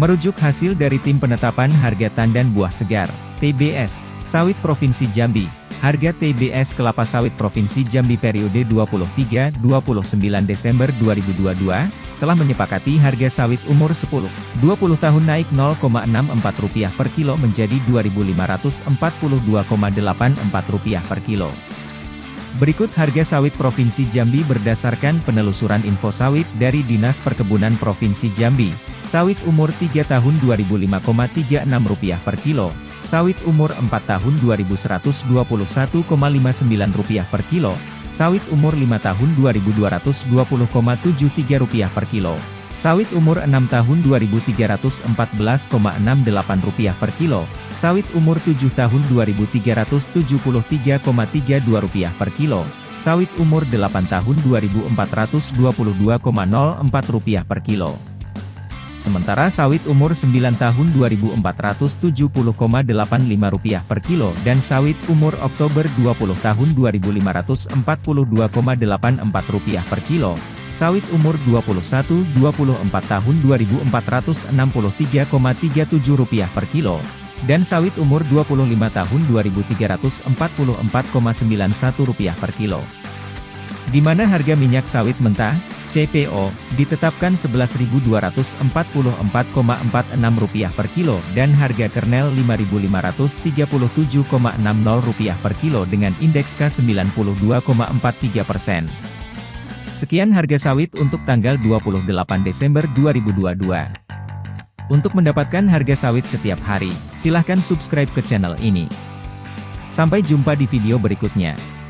Merujuk hasil dari Tim Penetapan Harga Tandan Buah Segar, TBS, Sawit Provinsi Jambi, harga TBS kelapa sawit Provinsi Jambi periode 23-29 Desember 2022, telah menyepakati harga sawit umur 10-20 tahun naik 0,64 rupiah per kilo menjadi Rp2.542,84 rupiah per kilo. Berikut harga sawit Provinsi Jambi berdasarkan penelusuran info sawit dari Dinas Perkebunan Provinsi Jambi. Sawit umur 3 tahun Rp25,36 per kilo. Sawit umur 4 tahun Rp2121,59 per kilo. Sawit umur 5 tahun Rp2220,73 per kilo. Sawit umur 6 tahun Rp2.314,68 per kilo, sawit umur 7 tahun Rp2.373,32 per kilo, sawit umur 8 tahun Rp2.422,04 per kilo. Sementara sawit umur 9 tahun Rp2.470,85 per kilo dan sawit umur Oktober 20 tahun Rp2.542,84 per kilo, sawit umur 21-24 tahun Rp2.463,37 per kilo, dan sawit umur 25 tahun Rp2.344,91 per kilo. Di mana harga minyak sawit mentah, CPO, ditetapkan Rp11.244,46 per kilo dan harga kernel Rp5.537,60 per kilo dengan indeks K92,43 persen. Sekian harga sawit untuk tanggal 28 Desember 2022. Untuk mendapatkan harga sawit setiap hari, silahkan subscribe ke channel ini. Sampai jumpa di video berikutnya.